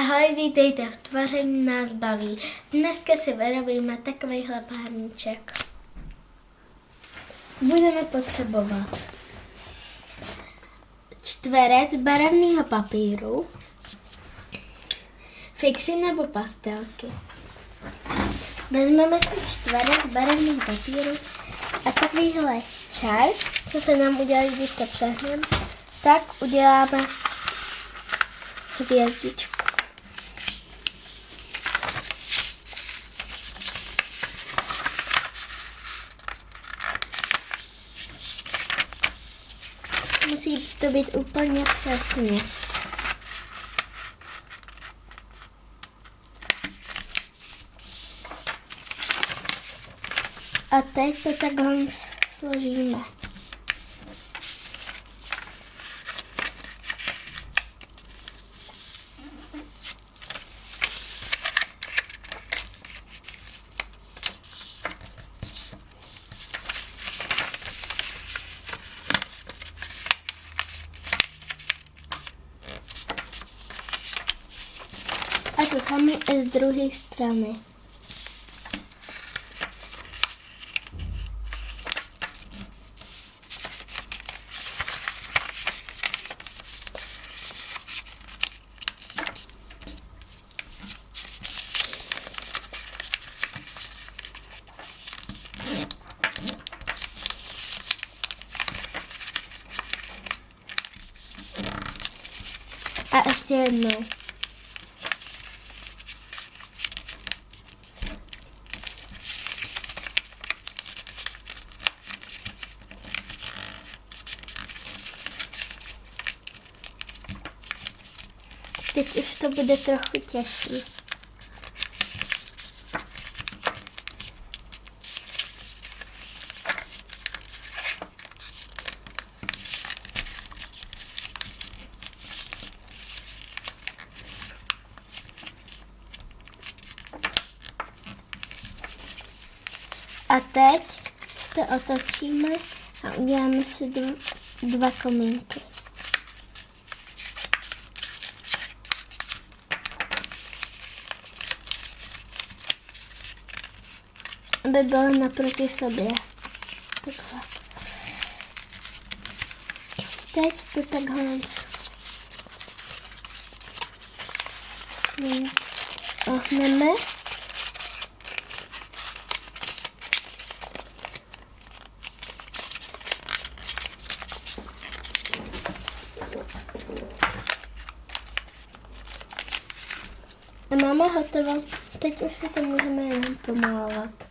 Ahoj, vítejte v Tvaření nás baví. Dneska si vyrobíme takovýhle párníček. Budeme potřebovat čtverec barevného papíru, fixy nebo pastelky. Vezmeme si čtverec barevného papíru a z takovýhle čar, co se nám udělá, když to přehneme, tak uděláme hvězdičku. Musí to být úplně přesně. A teď to takhle složíme. To samé i z druhé strany. A ještě jednou. Teď už to bude trochu těžší. A teď to otočíme a uděláme si dva, dva komínky. Aby byly naproti sobě. Takhle. Teď to takhle ohneme. A máme hotovo. Teď už si to můžeme jenom pomalovat.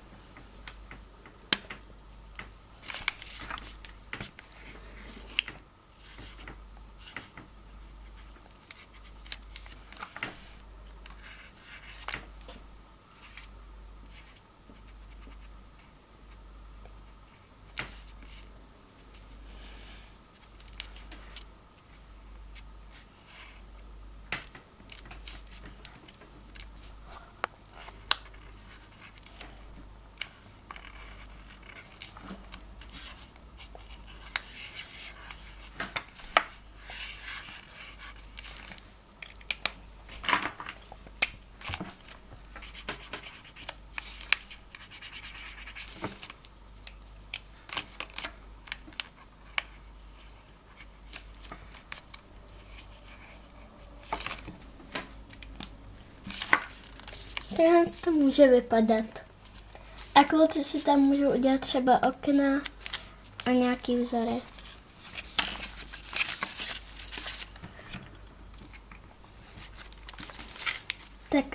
Takhle to může vypadat. A kluci si tam můžou udělat třeba okna a nějaký vzory. Tak.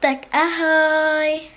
Tak ahoj.